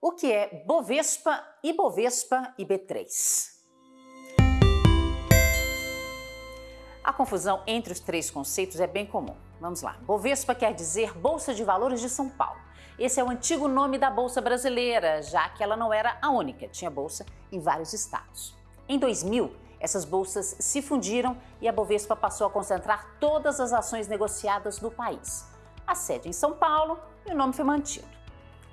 O que é Bovespa, Ibovespa e B3? A confusão entre os três conceitos é bem comum. Vamos lá. Bovespa quer dizer Bolsa de Valores de São Paulo. Esse é o antigo nome da Bolsa brasileira, já que ela não era a única, tinha bolsa em vários estados. Em 2000, essas bolsas se fundiram e a Bovespa passou a concentrar todas as ações negociadas do país. A sede em São Paulo e o nome foi mantido.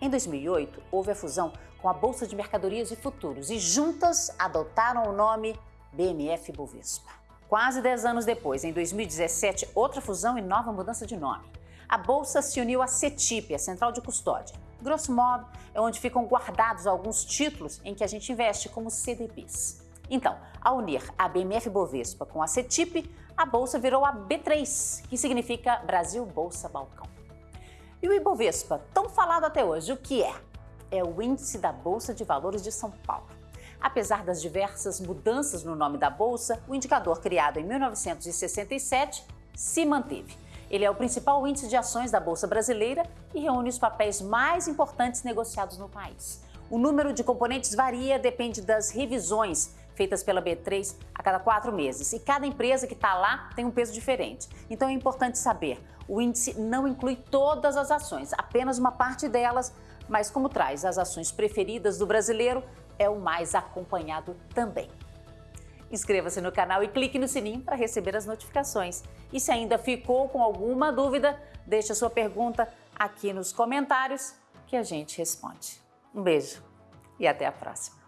Em 2008, houve a fusão com a Bolsa de Mercadorias e Futuros e juntas adotaram o nome BMF Bovespa. Quase 10 anos depois, em 2017, outra fusão e nova mudança de nome. A Bolsa se uniu à CETIP, a Central de Custódia. Grosso modo, é onde ficam guardados alguns títulos em que a gente investe, como CDBs. Então, ao unir a BMF Bovespa com a CETIP, a Bolsa virou a B3, que significa Brasil Bolsa Balcão. E o Ibovespa, tão falado até hoje, o que é? É o índice da Bolsa de Valores de São Paulo. Apesar das diversas mudanças no nome da Bolsa, o indicador criado em 1967 se manteve. Ele é o principal índice de ações da Bolsa Brasileira e reúne os papéis mais importantes negociados no país. O número de componentes varia, depende das revisões feitas pela B3 a cada quatro meses. E cada empresa que está lá tem um peso diferente. Então é importante saber, o índice não inclui todas as ações, apenas uma parte delas, mas como traz as ações preferidas do brasileiro, é o mais acompanhado também. Inscreva-se no canal e clique no sininho para receber as notificações. E se ainda ficou com alguma dúvida, deixe a sua pergunta aqui nos comentários que a gente responde. Um beijo e até a próxima!